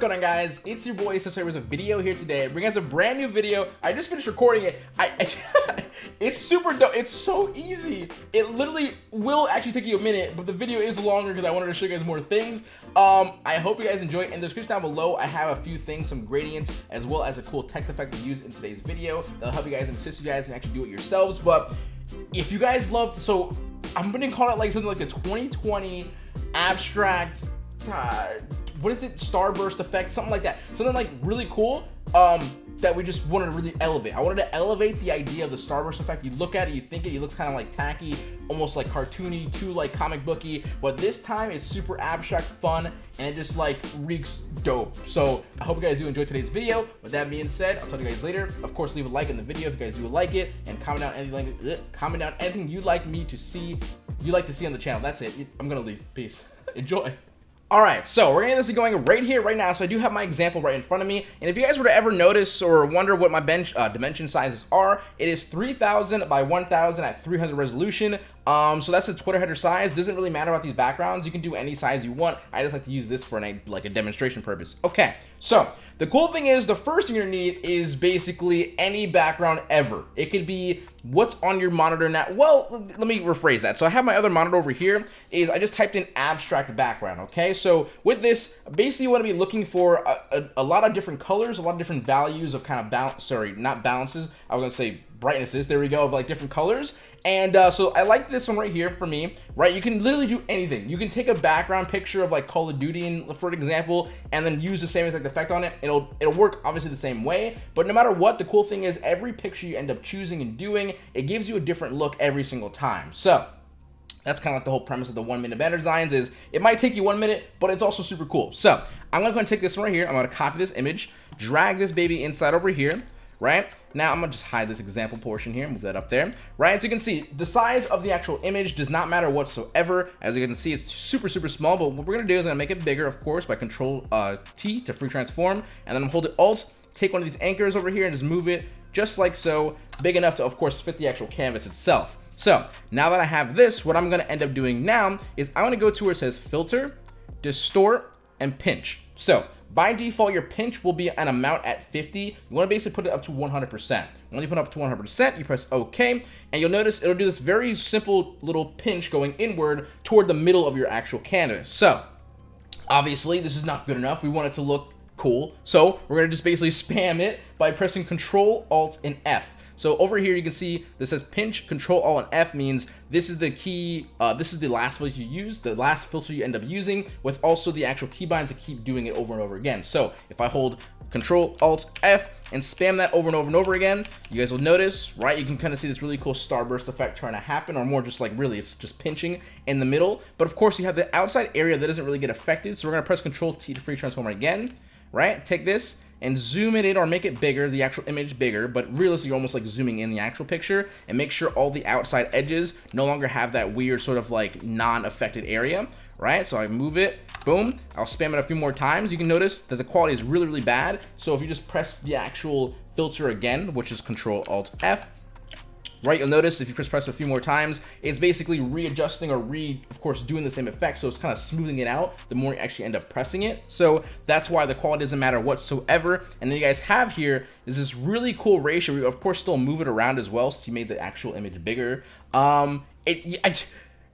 going on guys? It's your boy Sensei with a video here today. Bringing us a brand new video. I just finished recording it. I, I It's super dope. It's so easy. It literally will actually take you a minute, but the video is longer because I wanted to show you guys more things. Um, I hope you guys enjoy. In the description down below, I have a few things, some gradients, as well as a cool text effect to use in today's video. That'll help you guys and assist you guys and actually do it yourselves. But if you guys love, so I'm gonna call it like something like the 2020 abstract uh, what is it? Starburst effect something like that. Something like really cool um that we just wanted to really elevate. I wanted to elevate the idea of the starburst effect. You look at it you think it, it looks kind of like tacky almost like cartoony too like comic booky. But this time it's super abstract fun and it just like reeks dope. So i hope you guys do enjoy today's video. With that being said i'll talk to you guys later. Of course leave a like in the video if you guys do like it and comment down anything comment down anything you'd like me to see you like to see on the channel. That's it. I'm gonna leave. Peace. Enjoy all right, so we're gonna get this going right here, right now. So I do have my example right in front of me. And if you guys were to ever notice or wonder what my bench uh, dimension sizes are, it is 3000 by 1000 at 300 resolution. Um, so that's the Twitter header size. Doesn't really matter about these backgrounds. You can do any size you want. I just like to use this for an, like a demonstration purpose. Okay, so the cool thing is the first thing you're gonna need is basically any background ever. It could be what's on your monitor now. Well, let me rephrase that. So I have my other monitor over here is I just typed in abstract background, okay? So with this, basically you wanna be looking for a, a, a lot of different colors, a lot of different values of kind of balance, sorry, not balances. I was gonna say brightnesses, there we go, of like different colors. And uh, so I like this one right here for me, right? You can literally do anything. You can take a background picture of like Call of Duty, and, for example, and then use the same exact effect on it. It'll it'll work obviously the same way, but no matter what, the cool thing is every picture you end up choosing and doing, it gives you a different look every single time. So that's kind of like the whole premise of the one minute banner designs is it might take you one minute, but it's also super cool. So I'm gonna go and take this one right here. I'm gonna copy this image, drag this baby inside over here right? Now I'm gonna just hide this example portion here, move that up there, right? As you can see, the size of the actual image does not matter whatsoever. As you can see, it's super, super small, but what we're gonna do is I'm gonna make it bigger, of course, by control uh, T to free transform, and then I'm Alt, take one of these anchors over here and just move it just like so, big enough to, of course, fit the actual canvas itself. So now that I have this, what I'm gonna end up doing now is I'm gonna go to where it says filter, distort, and pinch. So by default, your pinch will be an amount at 50. You want to basically put it up to 100%. When you put it up to 100%, you press OK, and you'll notice it'll do this very simple little pinch going inward toward the middle of your actual canvas. So, obviously, this is not good enough. We want it to look cool. So, we're going to just basically spam it by pressing Control, Alt, and F. So over here, you can see this says pinch, control, alt, and F means this is the key, uh, this is the last filter you use, the last filter you end up using, with also the actual keybind to keep doing it over and over again. So if I hold control, alt, F, and spam that over and over and over again, you guys will notice, right, you can kind of see this really cool starburst effect trying to happen, or more just like really, it's just pinching in the middle. But of course, you have the outside area that doesn't really get affected, so we're gonna press control T to free transform again, right? Take this, and zoom it in or make it bigger, the actual image bigger, but realistically you're almost like zooming in the actual picture and make sure all the outside edges no longer have that weird sort of like non-affected area, right? So I move it, boom, I'll spam it a few more times. You can notice that the quality is really, really bad. So if you just press the actual filter again, which is Control Alt F, right? You'll notice if you press press a few more times, it's basically readjusting or re, of course, doing the same effect. So it's kind of smoothing it out the more you actually end up pressing it. So that's why the quality doesn't matter whatsoever. And then you guys have here is this really cool ratio. We of course still move it around as well. So you made the actual image bigger. Um, it, I,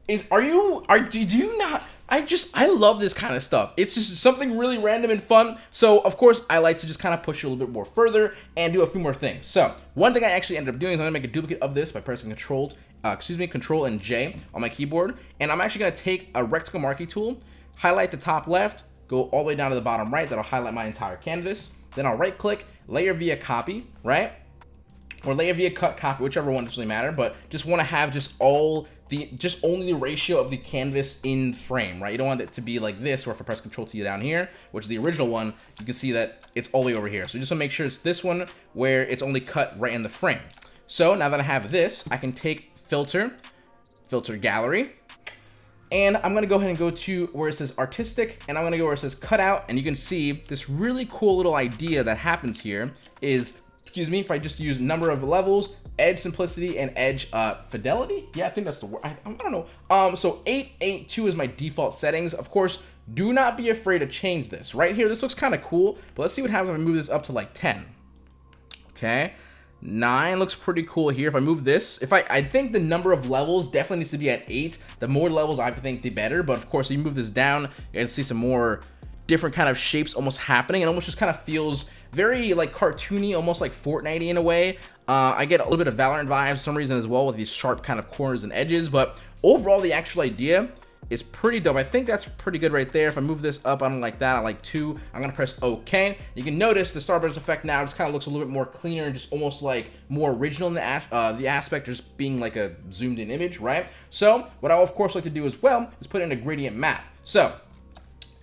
is, are you, are, do you not, I just, I love this kind of stuff. It's just something really random and fun. So, of course, I like to just kind of push it a little bit more further and do a few more things. So, one thing I actually ended up doing is I'm to make a duplicate of this by pressing Control, uh, excuse me, Control and J on my keyboard. And I'm actually to take a rectangle marquee tool, highlight the top left, go all the way down to the bottom right. That'll highlight my entire canvas. Then I'll right click, layer via copy, right? Or layer via cut copy, whichever one doesn't really matter. But just want to have just all the just only the ratio of the canvas in frame, right? You don't want it to be like this, or if I press Control T down here, which is the original one, you can see that it's all the way over here. So just want to make sure it's this one where it's only cut right in the frame. So now that I have this, I can take filter, filter gallery, and I'm gonna go ahead and go to where it says artistic, and I'm gonna go where it says cutout, and you can see this really cool little idea that happens here is, excuse me, if I just use number of levels, edge simplicity and edge uh, fidelity. Yeah, I think that's the word. I, I, don't know. Um, so 882 is my default settings. Of course, do not be afraid to change this. Right here, this looks kind of cool, but let's see what happens if I move this up to like 10. Okay. Nine looks pretty cool here. If I move this, if I, I think the number of levels definitely needs to be at eight. The more levels I think, the better. But of course, if you move this down, you see some more different kind of shapes almost happening. It almost just kind of feels very like cartoony, almost like Fortnite in a way. Uh, I get a little bit of Valorant vibes for some reason as well with these sharp kind of corners and edges. But overall, the actual idea is pretty dope. I think that's pretty good right there. If I move this up, I don't like that. I like two. I'm gonna press OK. You can notice the Starburst effect now just kind of looks a little bit more cleaner and just almost like more original in the, uh, the aspect, just being like a zoomed in image, right? So what I will of course like to do as well is put in a gradient map. So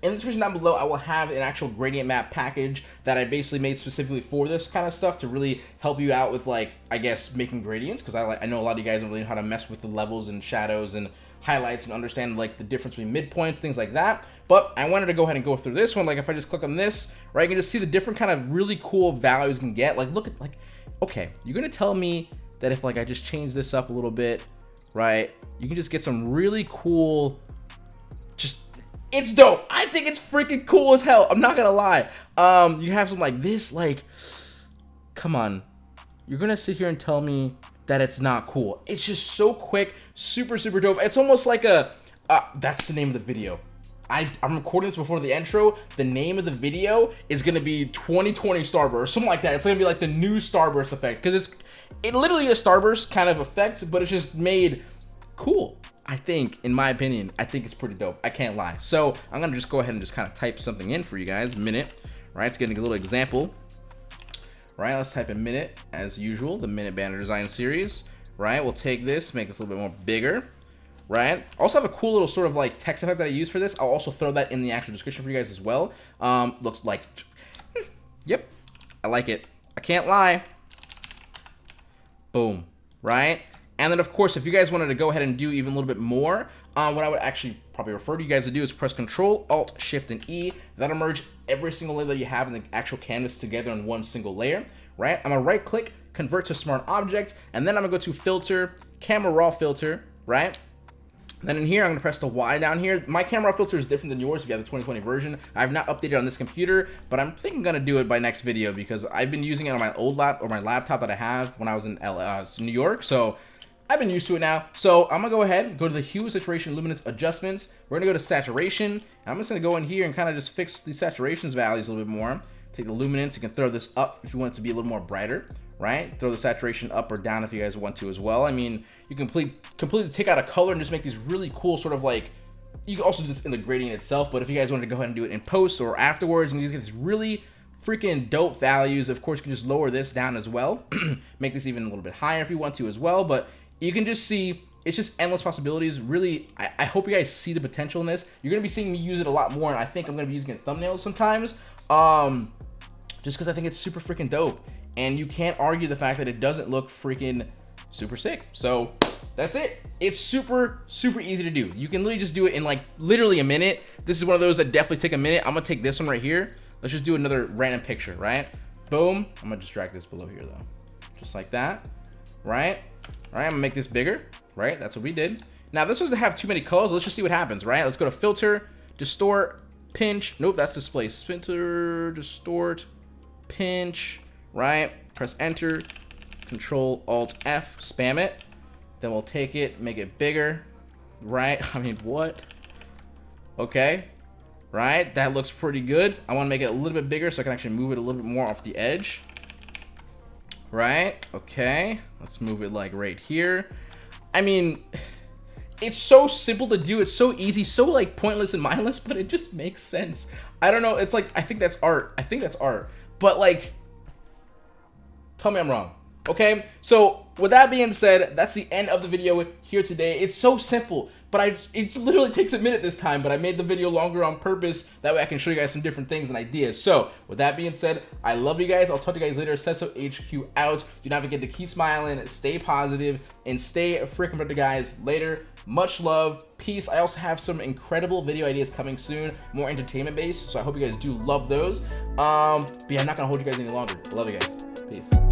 in the description down below, I will have an actual gradient map package that I basically made specifically for this kind of stuff to really help you out with like, I guess, making gradients. Because I, I know a lot of you guys don't really know how to mess with the levels and shadows and highlights and understand like the difference between midpoints, things like that. But I wanted to go ahead and go through this one. Like if I just click on this, right, you can just see the different kind of really cool values you can get. Like look at like, okay, you're gonna tell me that if like I just change this up a little bit, right, you can just get some really cool it's dope. I think it's freaking cool as hell. I'm not gonna lie. Um, you have something like this, like, come on. You're gonna sit here and tell me that it's not cool. It's just so quick, super, super dope. It's almost like a, uh, that's the name of the video. I, I'm recording this before the intro. The name of the video is gonna be 2020 Starburst, something like that. It's gonna be like the new Starburst effect because it's it literally a Starburst kind of effect, but it's just made cool. I think, in my opinion, I think it's pretty dope. I can't lie. So I'm gonna just go ahead and just kind of type something in for you guys. Minute, right? It's getting a little example. Right, let's type in minute as usual, the minute banner design series. Right, we'll take this, make this a little bit more bigger. Right, also have a cool little sort of like text effect that I use for this. I'll also throw that in the actual description for you guys as well. Um, looks like, yep, I like it. I can't lie. Boom, right? And then, of course, if you guys wanted to go ahead and do even a little bit more, uh, what I would actually probably refer to you guys to do is press Control, Alt, Shift, and E. That'll merge every single layer that you have in the actual canvas together in one single layer, right? I'm gonna right click, convert to smart object, and then I'm gonna go to filter, camera raw filter, right? Then in here, I'm gonna press the Y down here. My camera filter is different than yours if you have the 2020 version. I have not updated on this computer, but I'm thinking I'm gonna do it by next video because I've been using it on my old lap or my laptop that I have when I was in uh, New York. So I've been used to it now. So I'm gonna go ahead, go to the hue, saturation, luminance adjustments. We're gonna go to saturation. I'm just gonna go in here and kind of just fix the saturations values a little bit more. Take the luminance, you can throw this up if you want it to be a little more brighter, right? Throw the saturation up or down if you guys want to as well. I mean, you can complete, completely take out a color and just make these really cool sort of like, you can also do this in the gradient itself, but if you guys wanted to go ahead and do it in post or afterwards, and you get these really freaking dope values. Of course, you can just lower this down as well. make this even a little bit higher if you want to as well, but you can just see it's just endless possibilities. Really, I, I, hope you guys see the potential in this. You're gonna be seeing me use it a lot more, and I think I'm gonna be using it in thumbnails sometimes. Um, just because I think it's super freaking dope, and you can't argue the fact that it doesn't look freaking super sick. So that's it. It's super, super easy to do. You can literally just do it in like literally a minute. This is one of those that definitely take a minute. I'm gonna take this one right here. Let's just do another random picture, right? Boom. I'm gonna just drag this below here though. Just like that, right? All right, I'm gonna make this bigger, right? That's what we did. Now, this doesn't have too many colors. Let's just see what happens, right? Let's go to filter, distort, pinch. Nope, that's display. Filter, distort, pinch, right? Press enter, control alt F, spam it. Then we'll take it, make it bigger, right? I mean, what? Okay, right? That looks pretty good. I want to make it a little bit bigger so I can actually move it a little bit more off the edge right? Okay, let's move it like right here. I mean, it's so simple to do. It's so easy, so like pointless and mindless, but it just makes sense. I don't know. It's like, I think that's art. I think that's art. But like, tell me I'm wrong. Okay, so with that being said, that's the end of the video here today. It's so simple but I it literally takes a minute this time, but I made the video longer on purpose. That way I can show you guys some different things and ideas. So with that being said, I love you guys. I'll talk to you guys later. Sesso HQ out. Do not forget to keep smiling, stay positive, and stay freaking better, guys. Later. Much love. Peace. I also have some incredible video ideas coming soon, more entertainment based. So I hope you guys do love those. Um, but yeah, I'm not gonna hold you guys any longer. I love you guys. Peace.